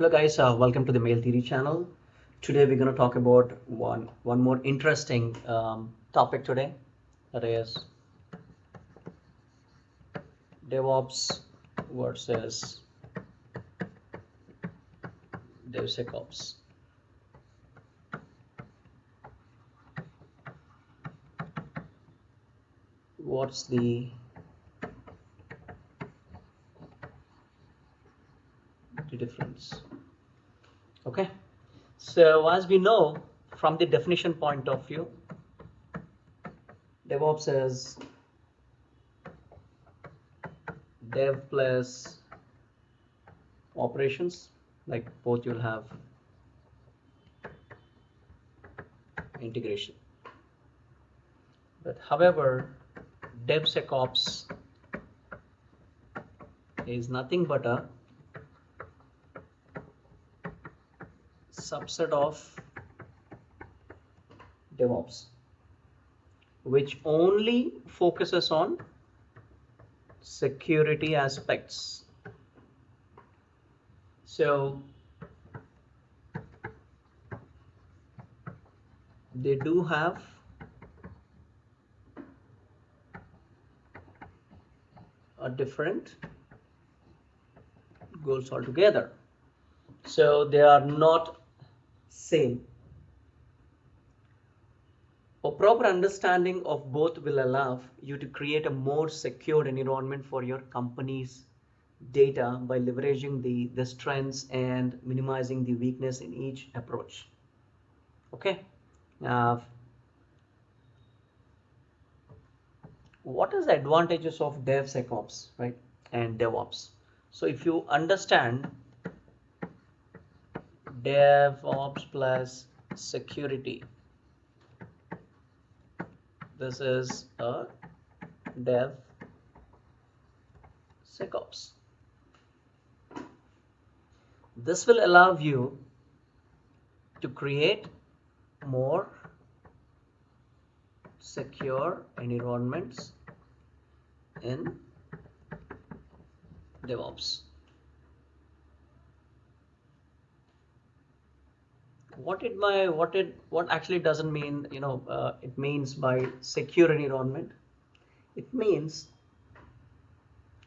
Hello guys, uh, welcome to the Mail Theory channel. Today we're going to talk about one one more interesting um, topic today, that is DevOps versus DevSecOps. What's the the difference? Okay, so as we know from the definition point of view, DevOps is dev plus operations like both you'll have integration but however DevSecOps is nothing but a subset of DevOps which only focuses on security aspects. So they do have a different goals altogether. So they are not same a proper understanding of both will allow you to create a more secure environment for your company's data by leveraging the, the strengths and minimizing the weakness in each approach. Okay. Now, what is the advantages of DevSecOps, right, and DevOps? So if you understand DevOps plus security, this is a dev secops this will allow you to create more secure environments in DevOps. What it my what it what actually doesn't mean you know uh, it means by secure environment? It means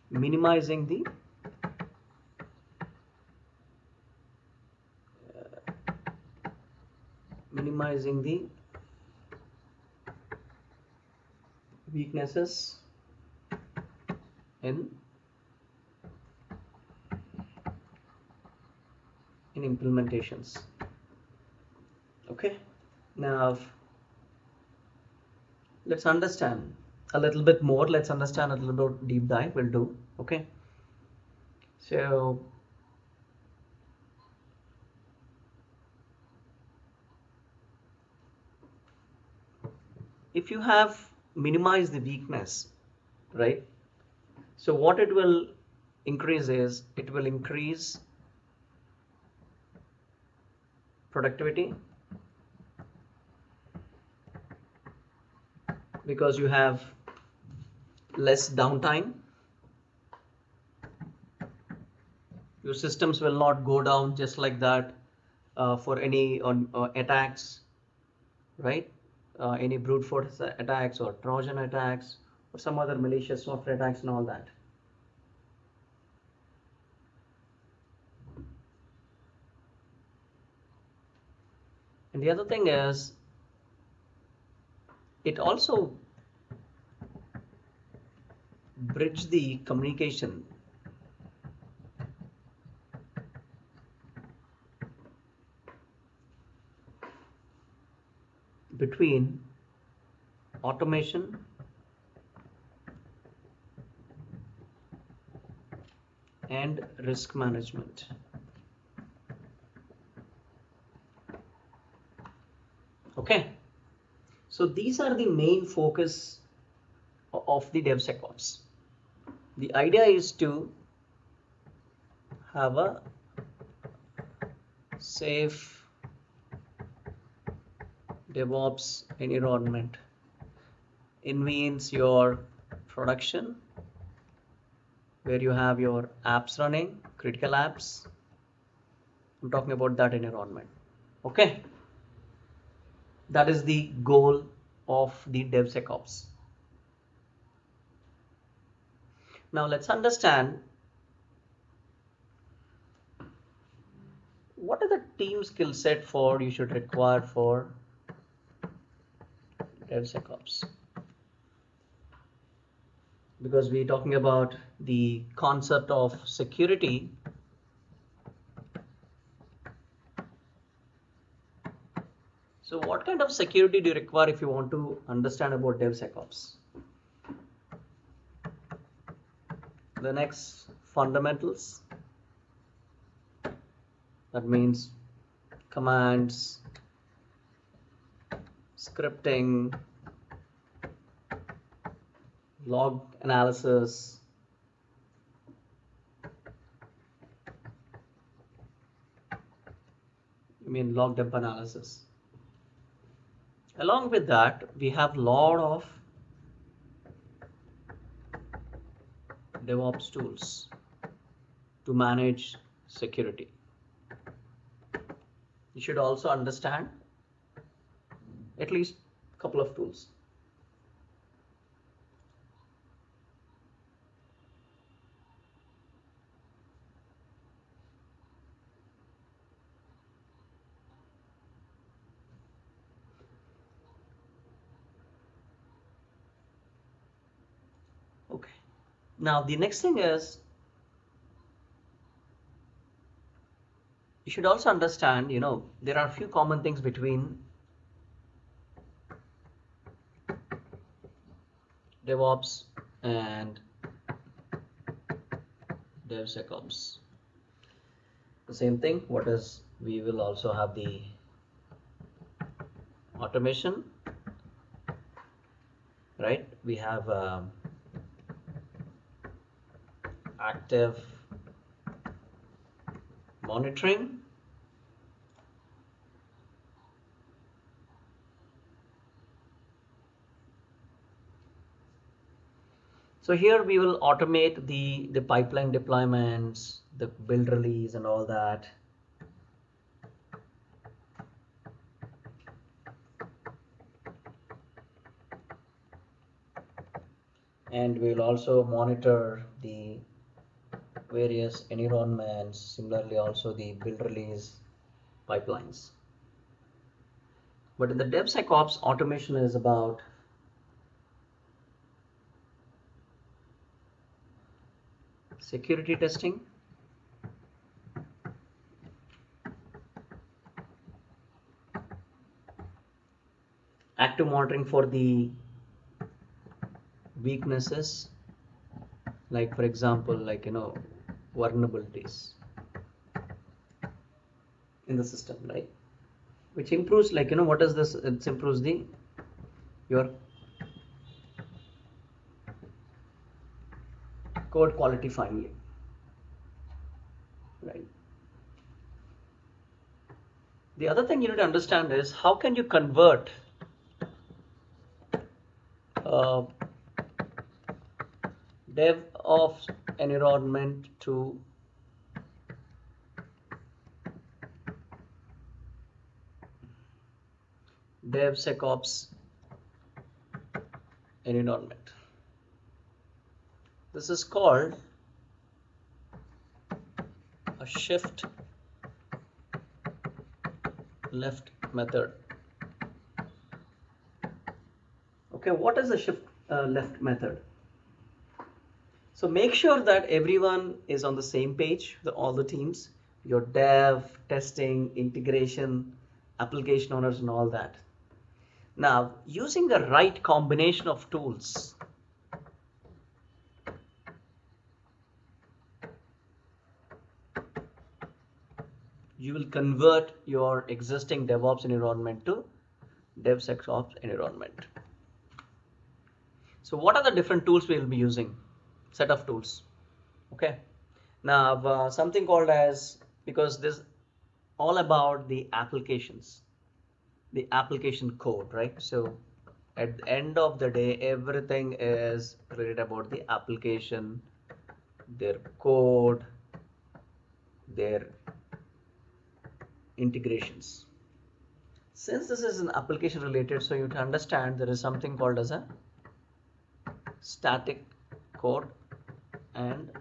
minimizing the minimizing the weaknesses in in implementations okay. Now let's understand a little bit more. Let's understand a little bit deep dive. We'll do okay? So if you have minimized the weakness right? So what it will increase is it will increase productivity because you have less downtime your systems will not go down just like that uh, for any on uh, attacks right uh, any brute force attacks or Trojan attacks or some other malicious software attacks and all that. And the other thing is, it also bridge the communication between automation and risk management. Okay, so these are the main focus of the DevSecOps. The idea is to have a safe DevOps environment. It means your production where you have your apps running, critical apps, I'm talking about that environment. Okay. That is the goal of the DevSecOps. Now let's understand what are the team skill set for you should require for DevSecOps because we're talking about the concept of security so what kind of security do you require if you want to understand about DevSecOps? Linux fundamentals. That means commands scripting log analysis I mean log dump analysis along with that we have a lot of DevOps tools to manage security. You should also understand at least a couple of tools. Now the next thing is you should also understand, you know, there are a few common things between DevOps and DevSecOps. The same thing, what is, we will also have the automation, right? We have um, active monitoring So here we will automate the, the pipeline deployments, the build release and all that. And we will also monitor the various environments, similarly also the build release pipelines. But in the DevSecOps, automation is about security testing, active monitoring for the weaknesses like for example like you know vulnerabilities in the system right? Which improves like you know what is this? It improves the your code quality finally right? The other thing you need to understand is how can you convert uh, dev of environment to DevSecOps environment. This is called a shift left method. Okay, what is the shift uh, left method? So make sure that everyone is on the same page, the, all the teams, your dev, testing, integration, application owners and all that. Now, using the right combination of tools, you will convert your existing DevOps environment to DevSecOps environment. So what are the different tools we will be using? Set of tools. Okay? Now uh, something called as because this all about the applications the application code right? So at the end of the day everything is related about the application their code their integrations. Since this is an application related, so you understand there is something called as a static code and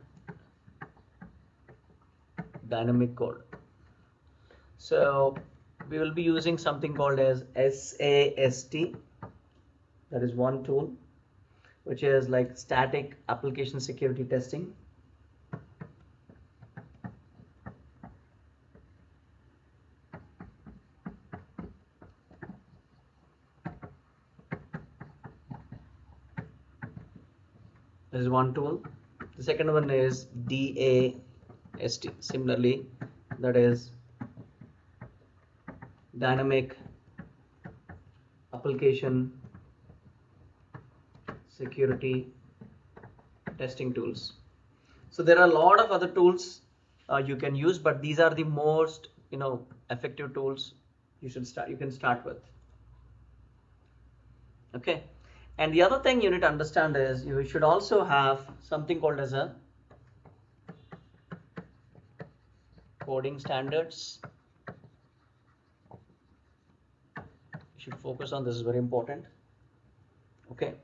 dynamic code. So we will be using something called as SAST that is one tool which is like static application security testing this is one tool the second one is DAST similarly that is dynamic application security testing tools. So there are a lot of other tools uh, you can use but these are the most you know effective tools you should start you can start with. Okay and the other thing you need to understand is you should also have something called as a coding standards. You should focus on this is very important. Okay.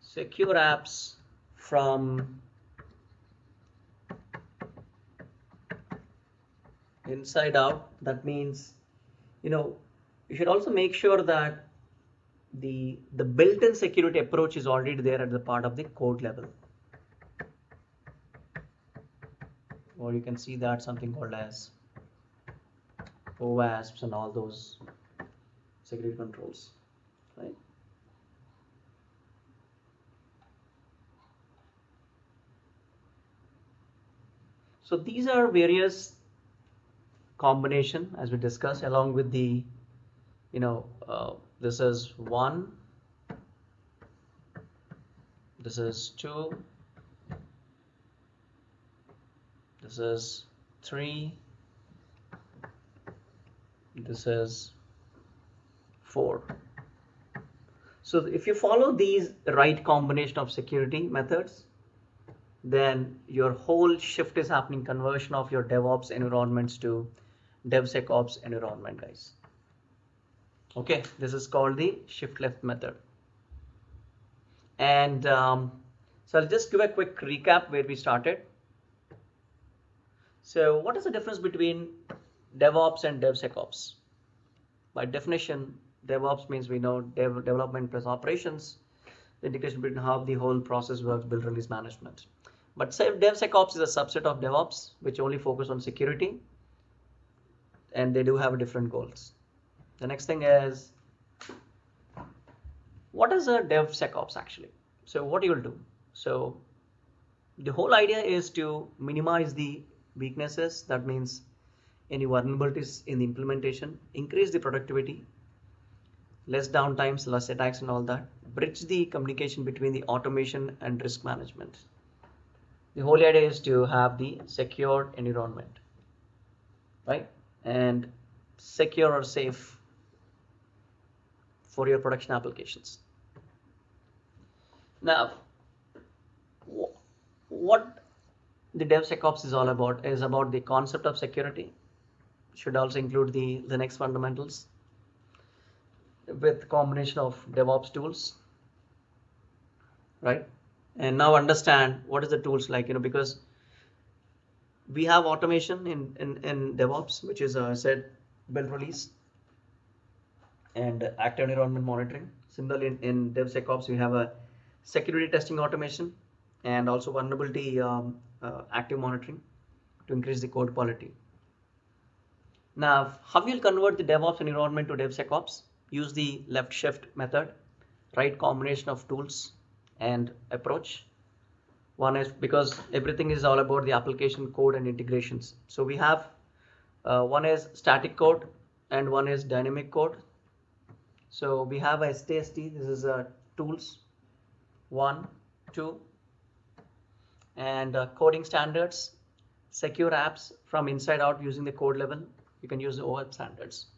Secure apps from inside out. That means, you know, you should also make sure that the the built-in security approach is already there at the part of the code level. Or you can see that something called as OWASPs and all those security controls right? So these are various combination as we discussed along with the you know uh, this is 1 this is 2 this is 3 this is 4 so if you follow these right combination of security methods then your whole shift is happening conversion of your DevOps environments to DevSecOps environment guys okay this is called the shift left method. And um, so I'll just give a quick recap where we started. So what is the difference between DevOps and DevSecOps? By definition DevOps means we know dev development plus operations the integration between how the whole process works build release management. But say DevSecOps is a subset of DevOps which only focus on security and they do have different goals the next thing is what is a DevSecOps actually? So what you will do? So the whole idea is to minimize the weaknesses. That means any vulnerabilities in the implementation, increase the productivity, less downtimes, less attacks and all that, bridge the communication between the automation and risk management. The whole idea is to have the secured environment, right? And secure or safe for your production applications. Now, what the DevSecOps is all about is about the concept of security. Should also include the Linux fundamentals with combination of DevOps tools, right? And now understand what is the tools like, you know, because we have automation in, in, in DevOps, which is uh, said build release and active environment monitoring. Similarly, in, in DevSecOps, we have a security testing automation and also vulnerability um, uh, active monitoring to increase the code quality. Now, how you'll convert the DevOps environment to DevSecOps? Use the left shift method, right combination of tools and approach. One is because everything is all about the application code and integrations. So we have uh, one is static code and one is dynamic code. So we have a STST, this is a tools, one, two, and uh, coding standards, secure apps from inside out using the code level. You can use the OWASP standards.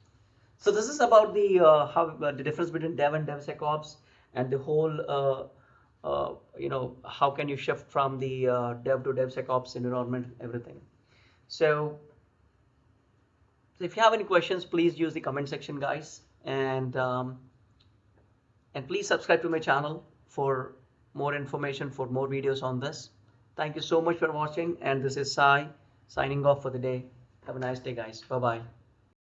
So this is about the uh, how uh, the difference between Dev and DevSecOps and the whole uh, uh, you know how can you shift from the uh, Dev to DevSecOps environment, everything. So if you have any questions, please use the comment section, guys, and um, and please subscribe to my channel for more information for more videos on this. Thank you so much for watching, and this is Sai signing off for the day. Have a nice day, guys. Bye bye.